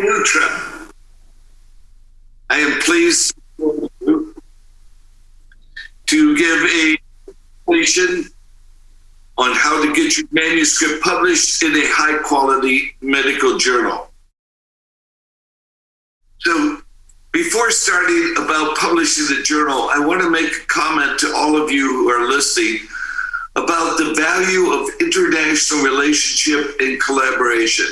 Nutra. I am pleased to give a presentation on how to get your manuscript published in a high quality medical journal. So before starting about publishing the journal, I want to make a comment to all of you who are listening about the value of international relationship and collaboration.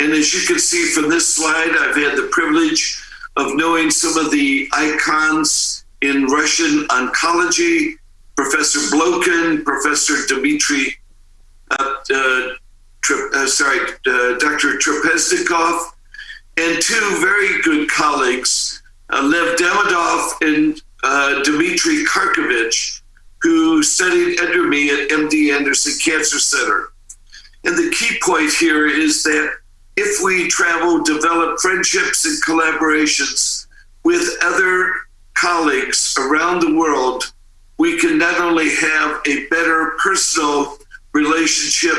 And as you can see from this slide, I've had the privilege of knowing some of the icons in Russian oncology, Professor Blokhin, Professor Dmitry, uh, uh, uh, sorry, uh, Dr. Trapeznikov, and two very good colleagues, uh, Lev Demidov and uh, Dmitry Karkovich, who studied under me at MD Anderson Cancer Center. And the key point here is that if we travel, develop friendships and collaborations with other colleagues around the world, we can not only have a better personal relationship,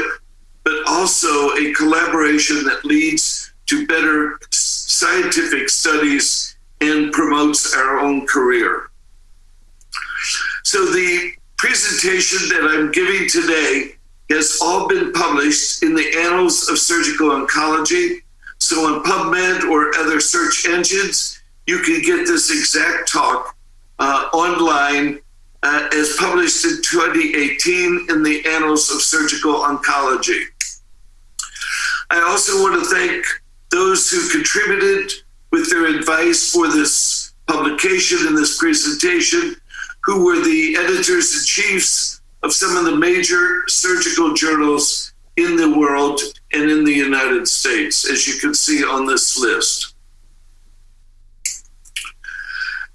but also a collaboration that leads to better scientific studies and promotes our own career. So the presentation that I'm giving today has all been published in the Annals of Surgical Oncology. So on PubMed or other search engines, you can get this exact talk uh, online uh, as published in 2018 in the Annals of Surgical Oncology. I also want to thank those who contributed with their advice for this publication and this presentation, who were the editors and chiefs of some of the major surgical journals in the world and in the United States, as you can see on this list.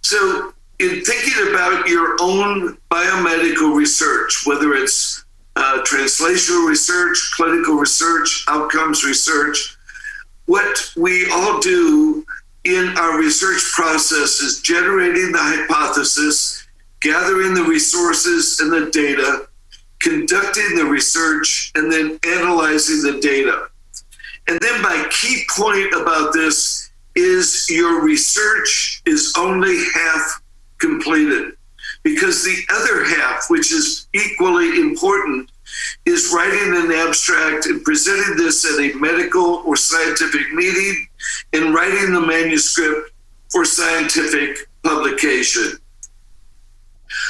So, in thinking about your own biomedical research, whether it's uh, translational research, clinical research, outcomes research, what we all do in our research process is generating the hypothesis, gathering the resources and the data, conducting the research, and then analyzing the data. And then my key point about this is your research is only half completed because the other half, which is equally important, is writing an abstract and presenting this at a medical or scientific meeting and writing the manuscript for scientific publication.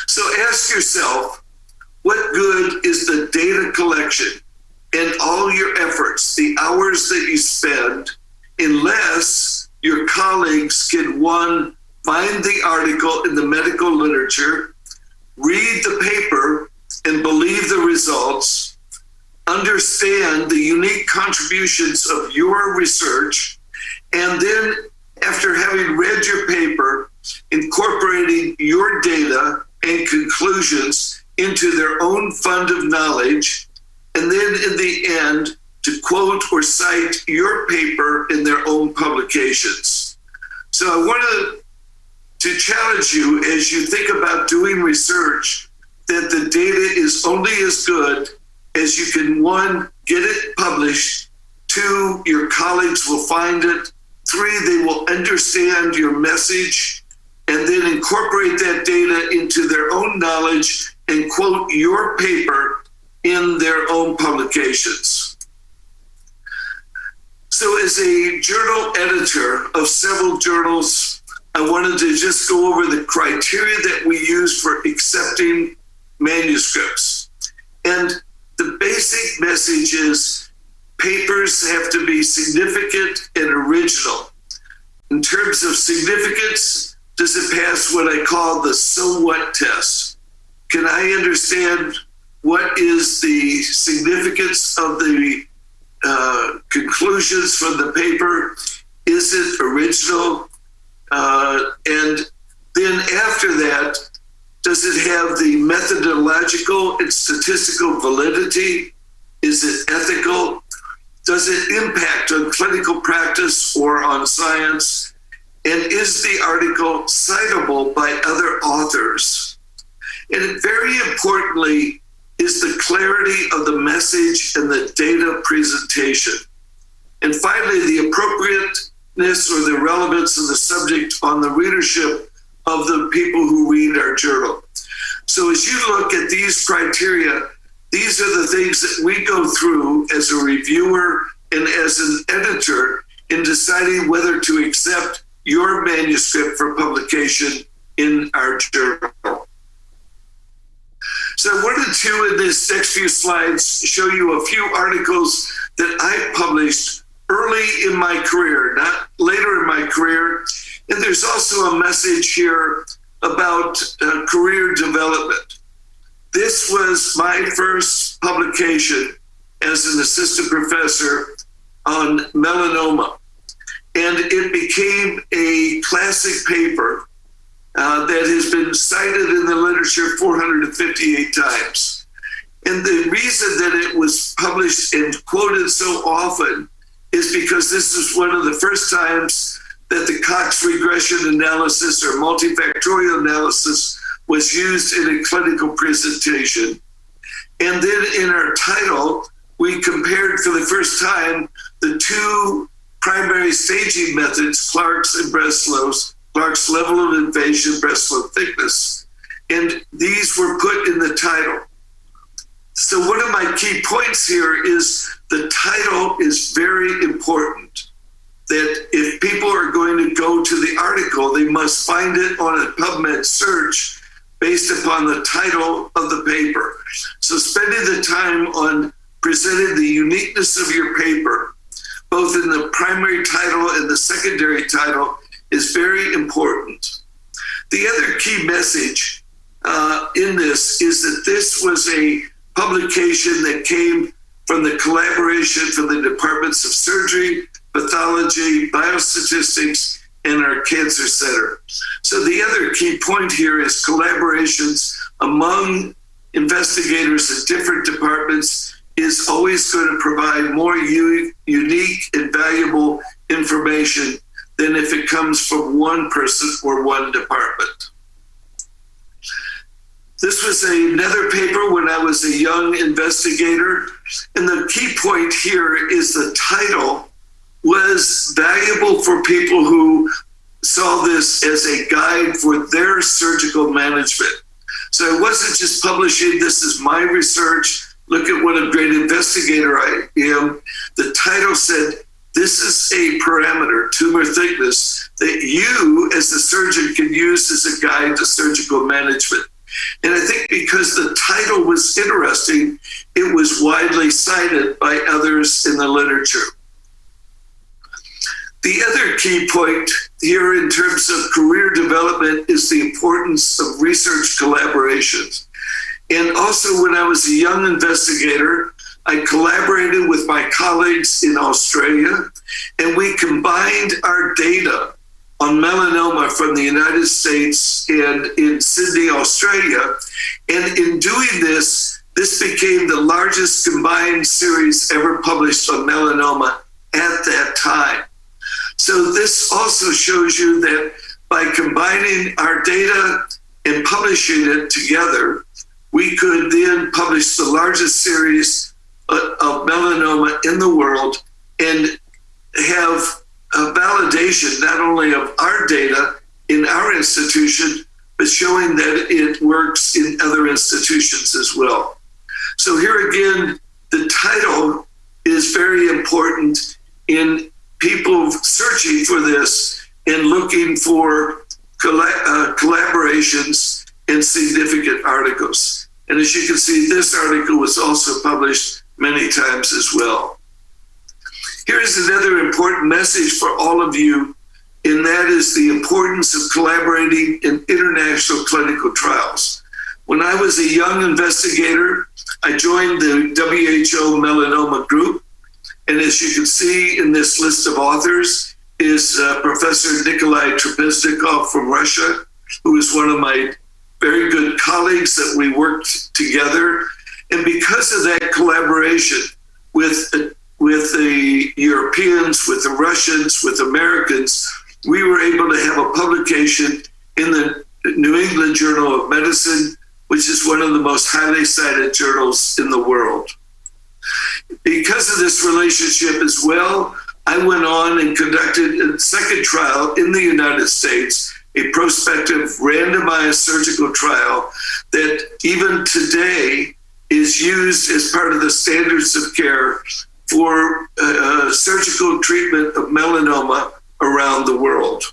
So ask yourself, what good is the data collection and all your efforts, the hours that you spend, unless your colleagues can one, find the article in the medical literature, read the paper, and believe the results, understand the unique contributions of your research, and then after having read your paper, incorporating your data and conclusions into their own fund of knowledge, and then in the end, to quote or cite your paper in their own publications. So I wanted to challenge you as you think about doing research that the data is only as good as you can one, get it published, two, your colleagues will find it, three, they will understand your message, and then incorporate that data into their own knowledge and quote your paper in their own publications. So, as a journal editor of several journals, I wanted to just go over the criteria that we use for accepting manuscripts. And the basic message is papers have to be significant and original. In terms of significance, does it pass what I call the so what test? Can I understand what is the significance of the uh, conclusions from the paper? Is it original? Uh, and then after that, does it have the methodological and statistical validity? Is it ethical? Does it impact on clinical practice or on science? And is the article citable by other authors? And very importantly, is the clarity of the message and the data presentation. And finally, the appropriateness or the relevance of the subject on the readership of the people who read our journal. So as you look at these criteria, these are the things that we go through as a reviewer and as an editor in deciding whether to accept your manuscript for publication in our journal. So I wanted to, in these next few slides, show you a few articles that I published early in my career, not later in my career. And there's also a message here about uh, career development. This was my first publication as an assistant professor on melanoma. And it became a classic paper uh, that has been cited in the literature 458 times. And the reason that it was published and quoted so often is because this is one of the first times that the Cox regression analysis or multifactorial analysis was used in a clinical presentation. And then in our title, we compared for the first time the two primary staging methods, Clark's and Breslow's, Clark's level of invasion, Breslow thickness. And these were put in the title. So one of my key points here is the title is very important. That if people are going to go to the article, they must find it on a PubMed search based upon the title of the paper. So spending the time on presenting the uniqueness of your paper, both in the primary title and the secondary title, is very important. The other key message uh, in this is that this was a publication that came from the collaboration from the departments of surgery, pathology, biostatistics, and our cancer center. So the other key point here is collaborations among investigators at different departments is always going to provide more u- unique and valuable information than if it comes from one person or one department. This was another paper when I was a young investigator. And the key point here is the title was valuable for people who saw this as a guide for their surgical management. So it wasn't just publishing, this is my research, look at what a great investigator I am. The title said, this is a parameter, tumor thickness, that you as the surgeon can use as a guide to surgical management. And I think because the title was interesting, it was widely cited by others in the literature. The other key point here in terms of career development is the importance of research collaborations. And also, when I was a young investigator, I collaborated with my colleagues in Australia, and we combined our data on melanoma from the United States and in Sydney, Australia. And in doing this, this became the largest combined series ever published on melanoma at that time. So this also shows you that by combining our data and publishing it together, we could then publish the largest series of melanoma in the world and have a validation not only of our data in our institution, but showing that it works in other institutions as well. So here again, the title is very important in people searching for this and looking for uh, collaborations and significant articles. And as you can see, this article was also published many times as well. Here's another important message for all of you, and that is the importance of collaborating in international clinical trials. When I was a young investigator, I joined the WHO melanoma group. And as you can see in this list of authors, is uh, Professor Nikolai Trapeznikov from Russia, who is one of my very good colleagues that we worked together. And because of that collaboration with with the Europeans, with the Russians, with Americans, we were able to have a publication in the New England Journal of Medicine, which is one of the most highly cited journals in the world. Because of this relationship as well, I went on and conducted a second trial in the United States, a prospective randomized surgical trial that even today is used as part of the standards of care for uh, surgical treatment of melanoma around the world.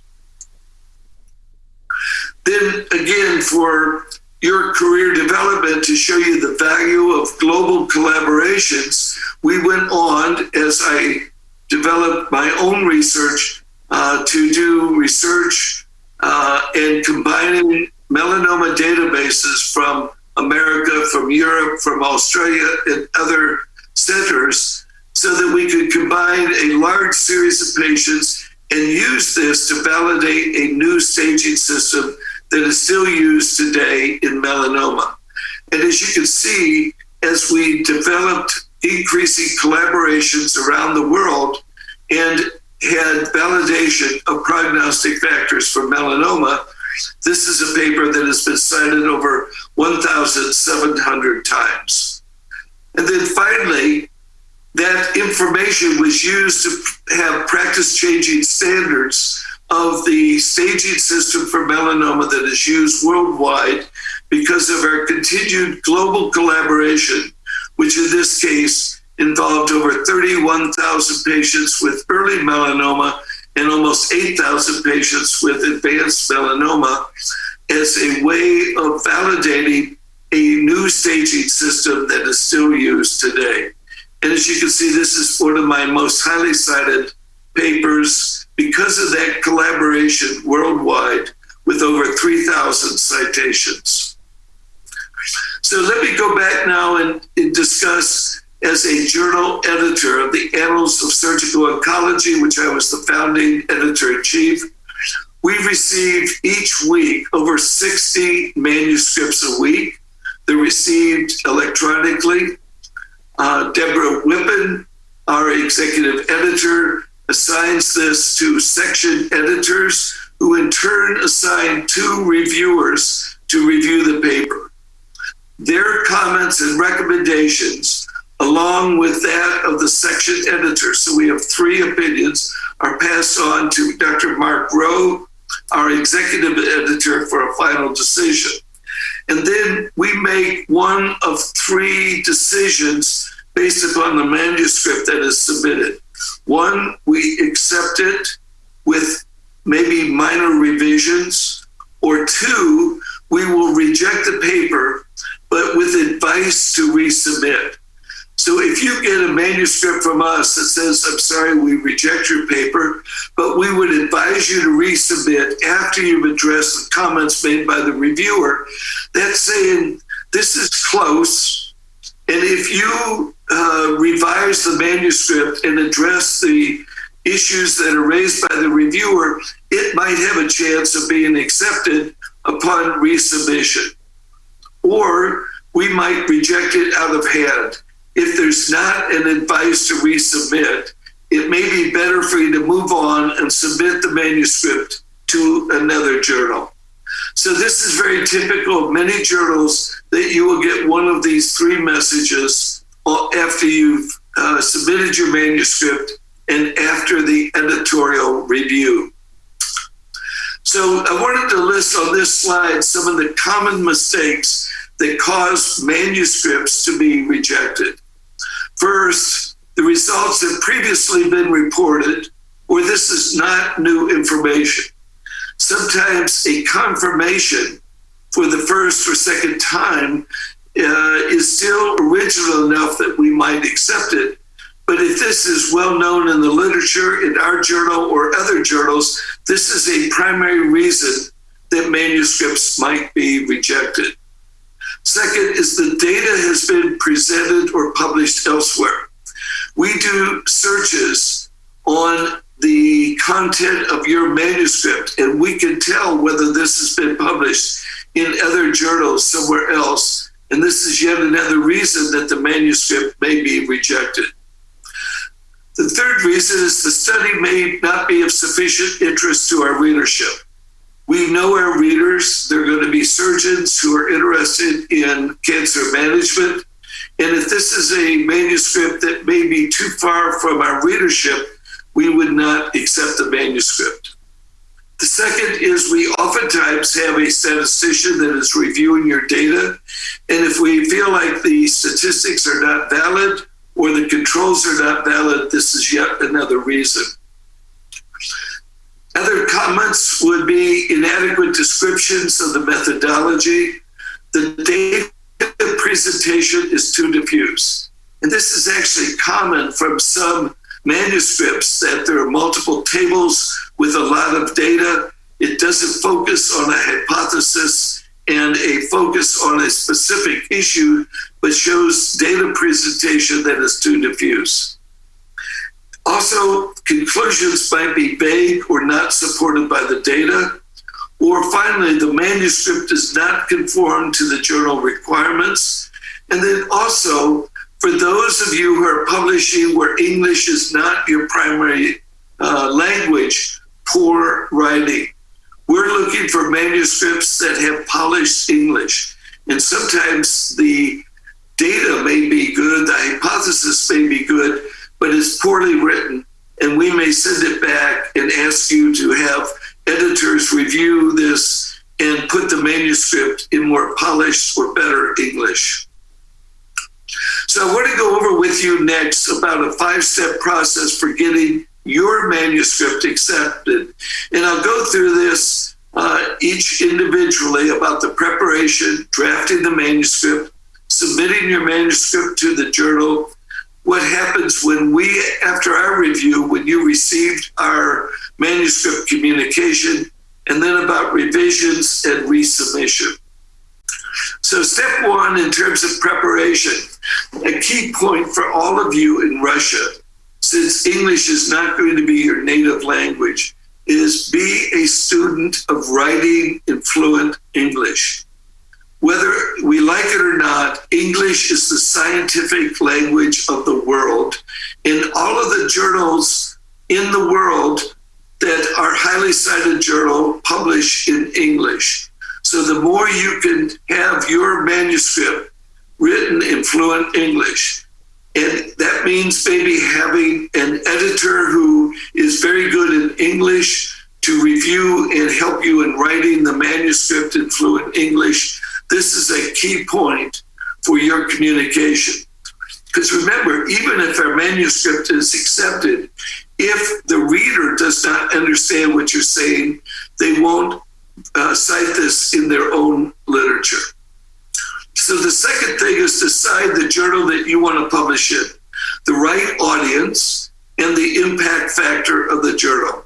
Then again, for your career development to show you the value of global collaborations, we went on as I developed my own research uh, to do research uh, and combining melanoma databases from America, from Europe, from Australia, and other centers so that we could combine a large series of patients and use this to validate a new staging system that is still used today in melanoma. And as you can see, as we developed increasing collaborations around the world and had validation of prognostic factors for melanoma, this is a paper that has been cited over 1,700 times. And then finally, that information was used to have practice changing standards of the staging system for melanoma that is used worldwide because of our continued global collaboration, which in this case involved over 31,000 patients with early melanoma and almost 8,000 patients with advanced melanoma as a way of validating a new staging system that is still used today. And as you can see, this is one of my most highly cited papers because of that collaboration worldwide with over 3,000 citations. So let me go back now and, and, discuss as a journal editor of the Annals of Surgical Oncology, which I was the founding editor in chief. We receive each week over 60 manuscripts a week. They're received electronically. Uh, Deborah Whippen, our executive editor, assigns this to section editors who in turn assign two reviewers to review the paper. Their comments and recommendations, along with that of the section editor, so we have three opinions, are passed on to Dr. Mark Roh, our executive editor, for a final decision. And then we make one of three decisions based upon the manuscript that is submitted. One, we accept it with maybe minor revisions, or two, we will reject the paper, but with advice to resubmit. So if you get a manuscript from us that says, I'm sorry, we reject your paper, but we would advise you to resubmit after you've addressed the comments made by the reviewer, that's saying this is close. And if you uh, revise the manuscript and address the issues that are raised by the reviewer, it might have a chance of being accepted upon resubmission. Or we might reject it out of hand. If there's not an advice to resubmit, it may be better for you to move on and submit the manuscript to another journal. So, this is very typical of many journals that you will get one of these three messages after you've uh, submitted your manuscript and after the editorial review. So I wanted to list on this slide some of the common mistakes that cause manuscripts to be rejected. First, the results have previously been reported, or this is not new information. Sometimes a confirmation for the first or second time uh, is still original enough that we might accept it. But if this is well known in the literature, in our journal or other journals, this is a primary reason that manuscripts might be rejected. Second is the data has been presented or published elsewhere. We do searches on the content of your manuscript, and we can tell whether this has been published in other journals somewhere else and this is yet another reason that the manuscript may be rejected. The third reason is the study may not be of sufficient interest to our readership. We know our readers, they're going to be surgeons who are interested in cancer management. And if this is a manuscript that may be too far from our readership, we would not accept the manuscript. The second is we oftentimes have a statistician that is reviewing your data. And if we feel like the statistics are not valid or the controls are not valid, this is yet another reason. Other comments would be inadequate descriptions of the methodology. The data presentation is too diffuse. And this is actually common from some manuscripts that there are multiple tables with a lot of data. It doesn't focus on a hypothesis and a focus on a specific issue, but shows data presentation that is too diffuse. Also, conclusions might be vague or not supported by the data. Or finally, the manuscript does not conform to the journal requirements. And then also, for those of you who are publishing where English is not your primary uh, language, poor writing. We're looking for manuscripts that have polished English. And sometimes the data may be good, the hypothesis may be good, but it's poorly written. And we may send it back and ask you to have editors review this and put the manuscript in more polished or better English. So I want to go over with you next about a five step process for getting your manuscript accepted. And I'll go through this uh, each individually about the preparation, drafting the manuscript, submitting your manuscript to the journal. What happens when we, after our review, when you received our manuscript communication, and then about revisions and resubmission. So, step one in terms of preparation, a key point for all of you in Russia, since English is not going to be your native language, is be a student of writing in fluent English. Whether we like it or not, English is the scientific language of the world. In all of the journals in the world that are highly cited journal publish in English. So the more you can have your manuscript written in fluent English, and that means maybe having an editor who is very good in English to review and help you in writing the manuscript in fluent English. This is a key point for your communication. Because remember, even if our manuscript is accepted, if the reader does not understand what you're saying, they won't uh, cite this in their own literature. So the second thing is decide the journal that you want to publish in, the right audience, and the impact factor of the journal.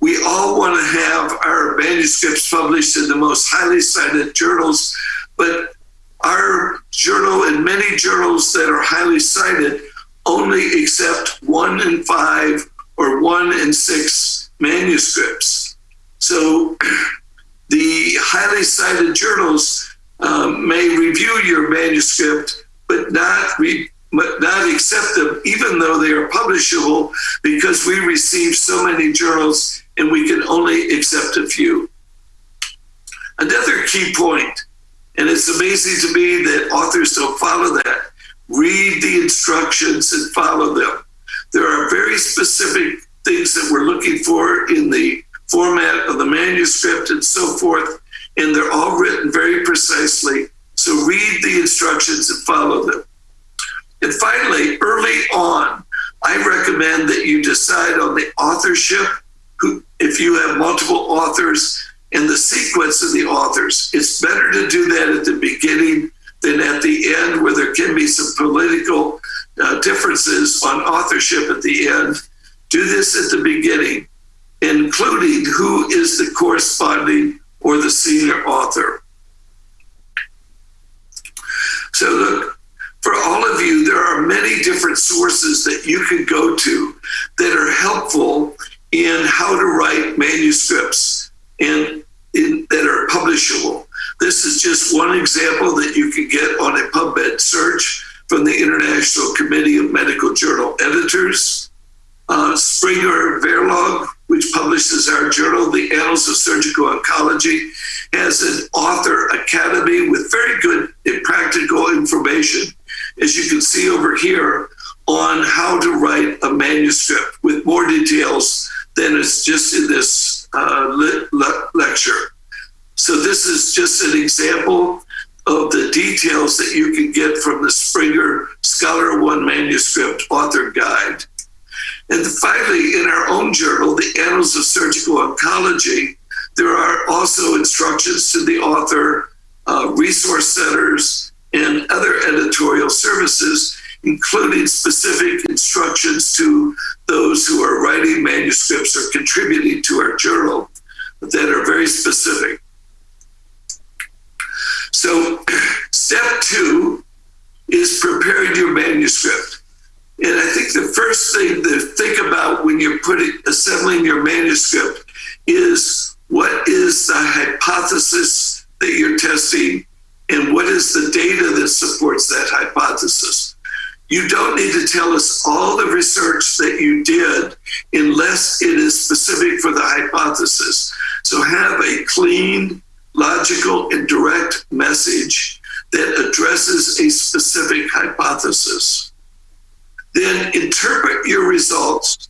We all want to have our manuscripts published in the most highly cited journals, but our journal and many journals that are highly cited only accept one in five or one in six manuscripts. So the highly cited journals um, may review your manuscript, but not re- but not accept them, even though they are publishable, because we receive so many journals and we can only accept a few. Another key point, and it's amazing to me that authors don't follow that. Read the instructions and follow them. There are very specific things that we're looking for in the format of the manuscript and so forth. And they're all written very precisely. So read the instructions and follow them. And finally, early on, I recommend that you decide on the authorship. If you have multiple authors and the sequence of the authors, it's better to do that at the beginning than at the end, where there can be some political uh, differences on authorship at the end. Do this at the beginning including who is the corresponding or the senior author. So, look, for all of you, there are many different sources that you can go to that are helpful in how to write manuscripts and in, that are publishable. This is just one example that you can get on a PubMed search from the International Committee of Medical Journal Editors. Uh, Springer Verlag which publishes our journal, the Annals of Surgical Oncology, has an author academy with very good and practical information, as you can see over here, on how to write a manuscript with more details than is just in this uh, le- le- lecture. So this is just an example of the details that you can get from the Springer Scholar One manuscript author guide. And finally, in our own journal, the Annals of Surgical Oncology, there are also instructions to the author, uh, resource centers, and other editorial services, including specific instructions to those who are writing manuscripts or contributing to our journal that are very specific. So, step two is preparing your manuscript. And I think the first thing to think about when you're putting assembling your manuscript is what is the hypothesis that you're testing and what is the data that supports that hypothesis. You don't need to tell us all the research that you did unless it is specific for the hypothesis. So have a clean, logical, and direct message that addresses a specific hypothesis. Then interpret your results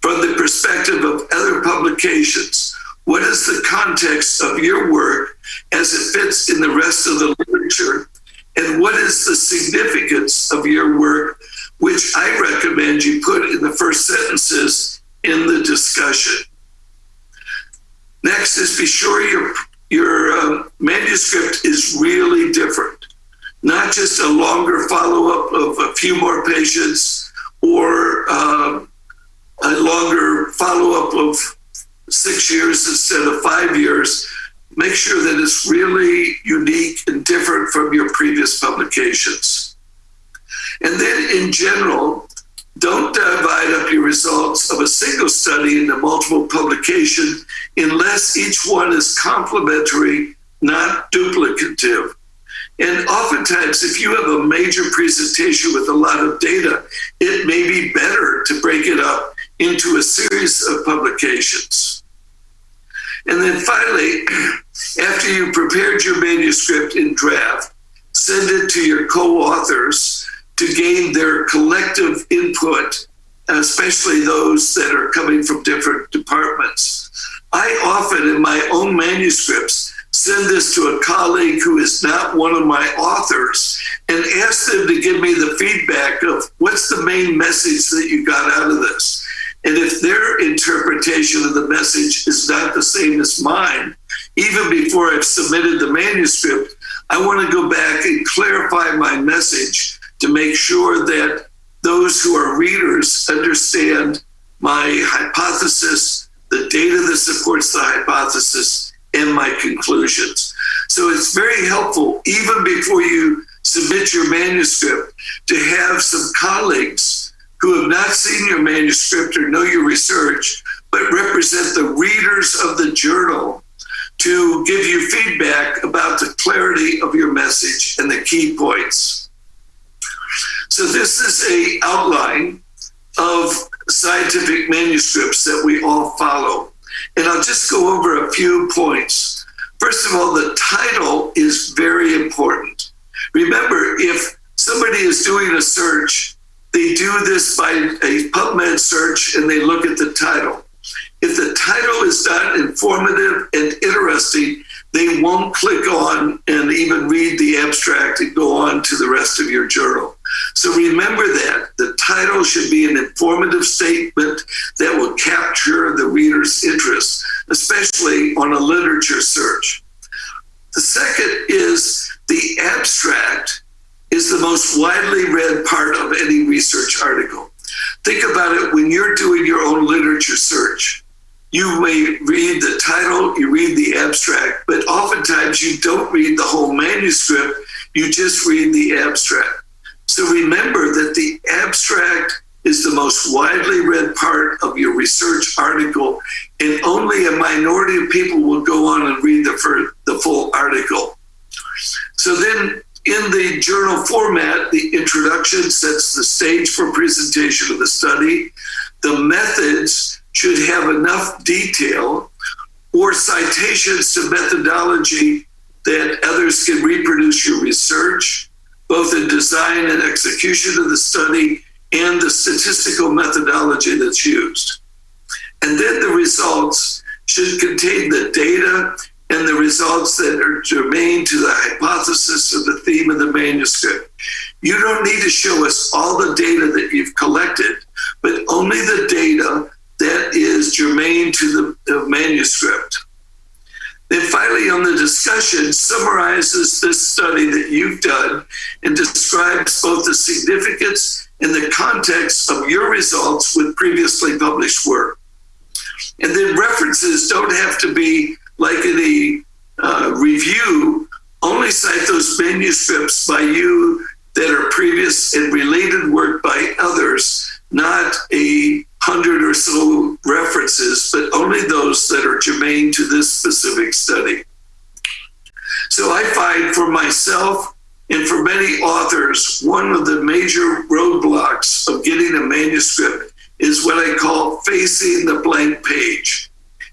from the perspective of other publications. What is the context of your work as it fits in the rest of the literature? And what is the significance of your work, which I recommend you put in the first sentences in the discussion? Next is be sure your, your um, manuscript is really different, not just a longer follow up of a few more patients or um, a longer follow up of six years instead of five years. Make sure that it's really unique and different from your previous publications. And then, in general, don't divide up your results of a single study into multiple publications unless each one is complementary, not duplicative. And oftentimes, if you have a major presentation with a lot of data, it may be better to break it up into a series of publications. And then finally, after you prepared your manuscript in draft, send it to your co authors to gain their collective input, especially those that are coming from different departments. I often, in my own manuscripts, send this to a colleague who is not one of my authors and ask them to give me the feedback of what's the main message that you got out of this. And if their interpretation of the message is not the same as mine, even before I've submitted the manuscript, I want to go back and clarify my message to make sure that those who are readers understand my hypothesis, the data that supports the hypothesis, and my conclusions. So it's very helpful, even before you submit your manuscript, to have some colleagues who have not seen your manuscript or know your research, but represent the readers of the journal to give you feedback about the clarity of your message and the key points. So this is a outline of scientific manuscripts that we all follow. And I'll just go over a few points. First of all, the title is very important. Remember, if somebody is doing a search, they do this by a PubMed search and they look at the title. If the title is not informative and interesting, they won't click on and even read the abstract and go on to the rest of your journal. So remember that the title should be an informative statement that will capture the reader's interest, especially on a literature search. The second is the abstract is the most widely read part of any research article. Think about it when you're doing your own literature search. You may read the title, you read the abstract, but oftentimes you don't read the whole manuscript, you just read the abstract. So remember that the abstract is the most widely read part of your research article, and only a minority of people will go on and read the, the full article. So then in the journal format, the introduction sets the stage for presentation of the study. The methods should have enough detail or citations to methodology that others can reproduce your research, both in design and execution of the study and the statistical methodology that's used. And then the results should contain the data and the results that are germane to the hypothesis or the theme of the manuscript. You don't need to show us all the data that you've collected, but only the data that is germane to the, the manuscript. Then finally, on the discussion, summarizes this study that you've done and describes both the significance and the context of your results with previously published work. And then references don't have to be like in a uh, review, only cite those manuscripts by you that are previous and related work by others, not a hundred or so references, but only those that are germane to this specific study. So I find for myself and for many authors, one of the major roadblocks of getting a manuscript is what I call facing the blank page.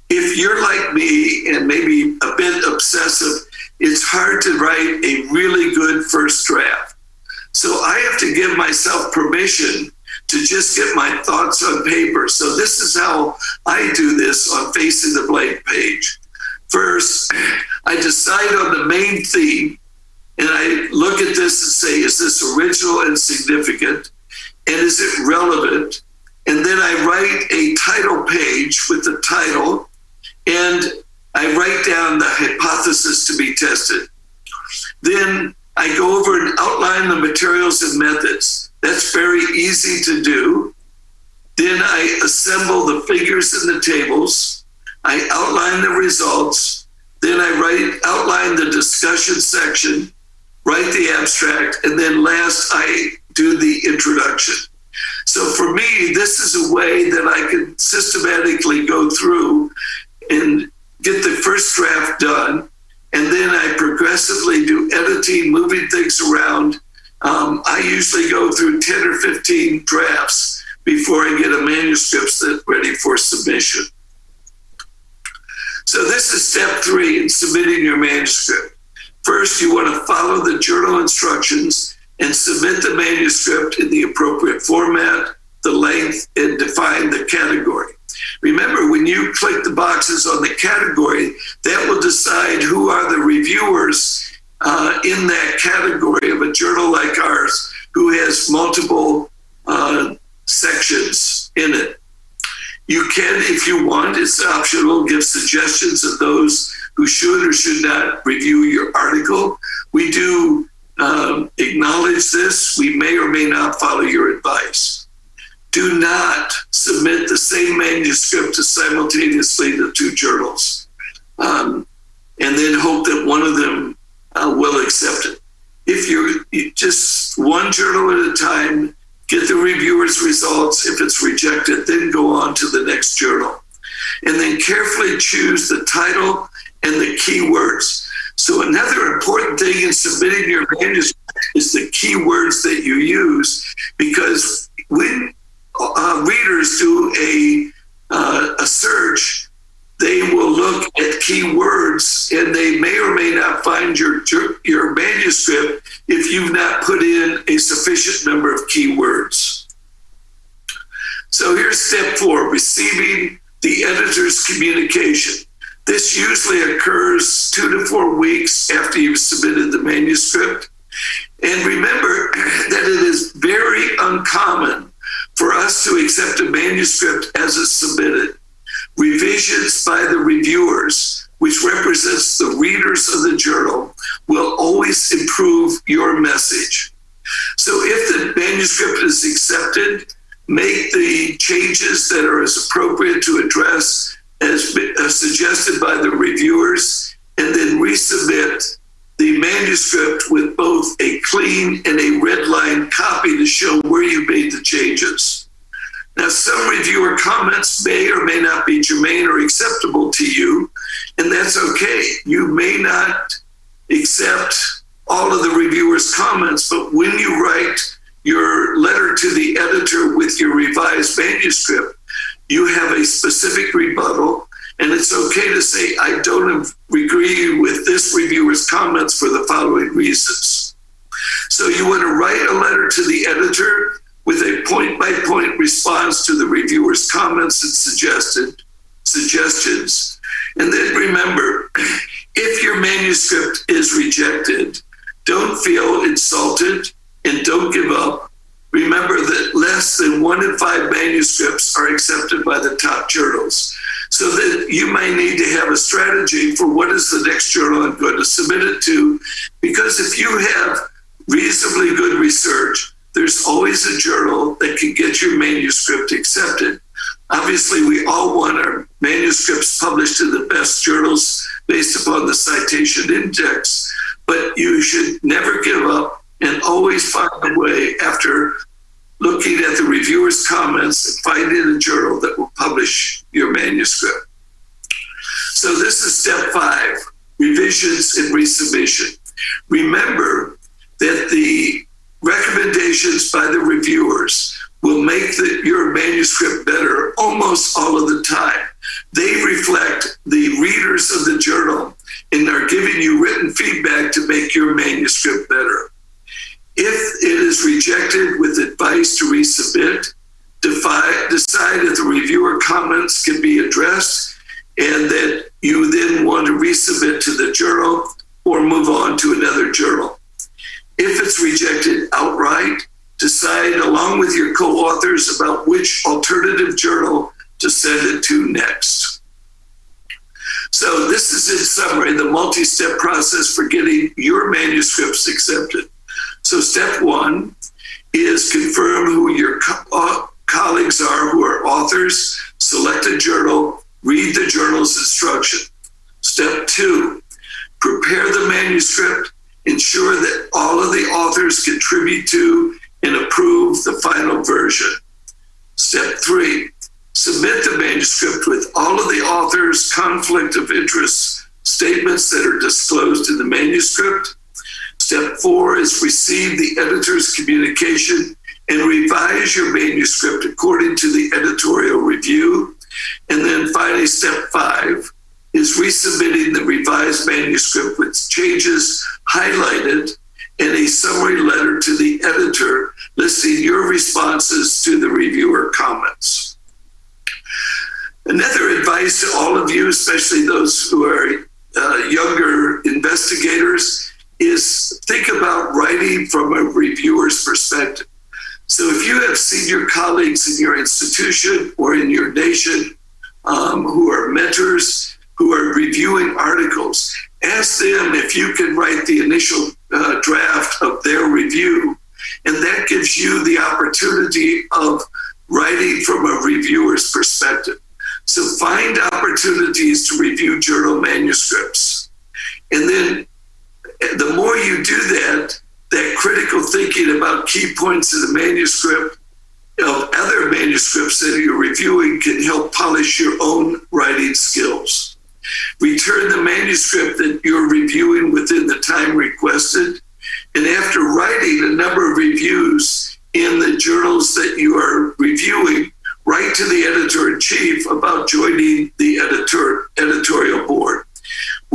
If you're like me and maybe a bit obsessive, it's hard to write a really good first draft. So I have to give myself permission to just get my thoughts on paper. So this is how I do this on facing the blank page. First, I decide on the main theme and I look at this and say, is this original and significant? And is it relevant? And then I write a title page with the title and I write down the hypothesis to be tested. Then I go over and outline the materials and methods. That's very easy to do. Then I assemble the figures and the tables. I outline the results. Then I write outline the discussion section, write the abstract, and then last I do the introduction. So for me, this is a way that I can systematically go through and get the first draft done. And then I progressively do editing, moving things around, um, I usually go through 10 or 15 drafts before I get a manuscript that's ready for submission. So this is step three in submitting your manuscript. First, you want to follow the journal instructions and submit the manuscript in the appropriate format, the length, and define the category. Remember, when you click the boxes on the category, that will decide who are the reviewers uh, in that category of a journal like ours who has multiple uh, sections in it. You can, if you want, it's optional, give suggestions of those who should or should not review your article. We do um, acknowledge this. We may or may not follow your advice. Do not submit the same manuscript to simultaneously the two journals. Um, and then hope that one of them uh, will accept it. If you're just one journal at a time, get the reviewer's results. If it's rejected, then go on to the next journal. And then carefully choose the title and the keywords. So, another important thing in submitting your manuscript is the keywords that you use, because when uh, readers do a, uh, a search, they will look at keywords and they may or may not find your your manuscript if you've not put in a sufficient number of keywords. So here's step four, receiving the editor's communication. This usually occurs two to four weeks after you've submitted the manuscript. And remember that it is very uncommon for us to accept a manuscript as it's submitted revisions by the reviewers, which represents the readers of the journal, will always improve your message. So if the manuscript is accepted, make the changes that are as appropriate to address as, suggested by the reviewers, and then resubmit the manuscript with both a clean and a red line copy to show where you made the changes. Now, some reviewer comments may or may not be germane or acceptable to you, and that's okay. You may not accept all of the reviewer's comments, but when you write your letter to the editor with your revised manuscript, you have a specific rebuttal, and it's okay to say, I don't agree with this reviewer's comments for the following reasons. So you want to write a letter to the editor with a point by point response to the reviewer's comments and suggested suggestions. And then remember, if your manuscript is rejected, don't feel insulted and don't give up. Remember that less than one in five manuscripts are accepted by the top journals. So that you may need to have a strategy for what is the next journal I'm going to submit it to. Because if you have reasonably good research, there's always a journal that can get your manuscript accepted. Obviously, we all want our manuscripts published in the best journals based upon the citation index, but you should never give up and always find a way after looking at the reviewer's comments and finding a journal that will publish your manuscript. So this is step five, revisions and resubmission. Remember that the recommendations by the reviewers will make the, your manuscript better almost all of the time. They reflect the readers of the journal and are giving you written feedback to make your manuscript better. If it is rejected with advice to resubmit, decide if the reviewer comments can be addressed and that you then want to resubmit to the journal or move on to another journal. If it's rejected outright, decide along with your co-authors about which alternative journal to send it to next. So this is in summary the multi-step process for getting your manuscripts accepted. So step one is confirm who your co uh, colleagues are who are authors, select a journal, read the journal's instruction. Step two, prepare the manuscript, ensure that all of the authors contribute to and approve the final version. Step three, submit the manuscript with all of the author's conflict of interest statements that are disclosed in the manuscript. Step four is receive the editor's communication and revise your manuscript according to the editorial review. And then finally, step five is resubmitting the revised manuscript with changes highlighted in a summary letter to the editor listing your responses to the reviewer comments. Another advice to all of you, especially those who are uh, younger investigators, is think about writing from a reviewer's perspective. So if you have senior colleagues in your institution or in your nation um, who are mentors, who are reviewing articles, ask them if you can write the initial uh, draft of their review. And that gives you the opportunity of writing from a reviewer's perspective. So find opportunities to review journal manuscripts. And then the more you do that, that critical thinking about key points in the manuscript of other manuscripts that you're reviewing can help polish your own writing skills. Return the manuscript that you're reviewing within the time requested. And after writing a number of reviews in the journals that you are reviewing, write to the editor in chief about joining the editor editorial board.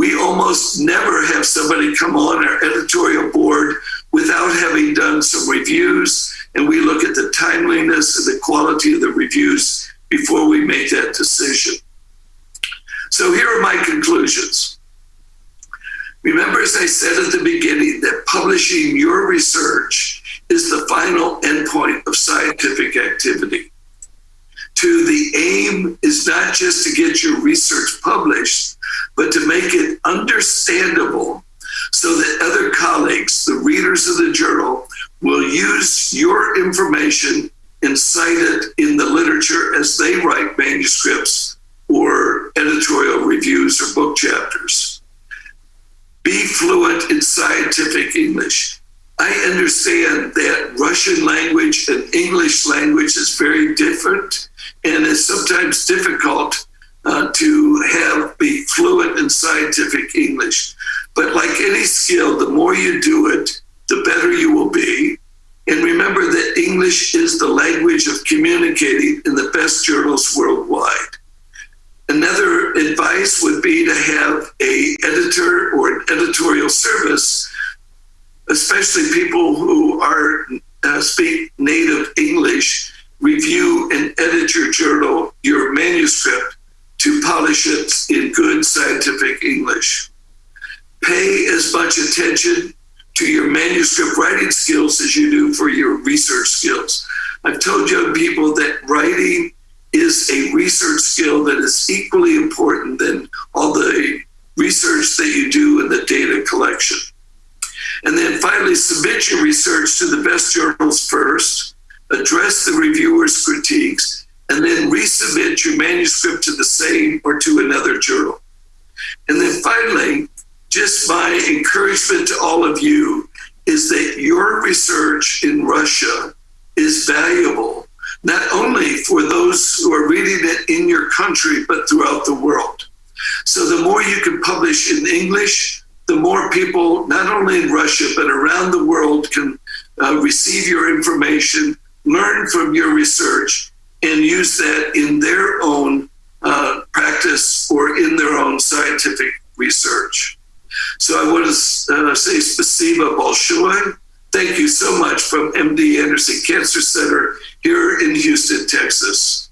We almost never have somebody come on our editorial board without having done some reviews, and we look at the timeliness and the quality of the reviews before we make that decision. So here are my conclusions. Remember, as I said at the beginning, that publishing your research is the final endpoint of scientific activity. To the aim is not just to get your research published, but to make it understandable so that other colleagues, the readers of the journal, will use your information and cite it in the literature as they write manuscripts or editorial reviews or book chapters. Be fluent in scientific English. I understand that Russian language and English language is very different and it's sometimes difficult uh, to have be fluent in scientific English. But like any skill, the more you do it, the better you will be. And remember that English is the language of communicating in the best journals worldwide. Another advice would be to have a editor or an editorial service, especially people who are uh, speak native English, review and edit your journal, your manuscript, to polish it in good scientific English. Pay as much attention to your manuscript writing skills as you do for your research skills. I've told young people that writing is a research skill that is equally important than all the research that you do in the data collection. And then finally, submit your research to the best journals first, address the reviewer's critiques, and then resubmit your manuscript to the same or to another journal. And then finally, just my encouragement to all of you is that your research in Russia is valuable, not only for those who are reading it in your country, but throughout the world. So the more you can publish in English, the more people, not only in Russia, but around the world, can uh, receive your information, learn from your research, and use that in their own uh, practice or in their own scientific research. So I want to uh, say spasiba bolshoi. Thank you so much from MD Anderson Cancer Center here in Houston, Texas.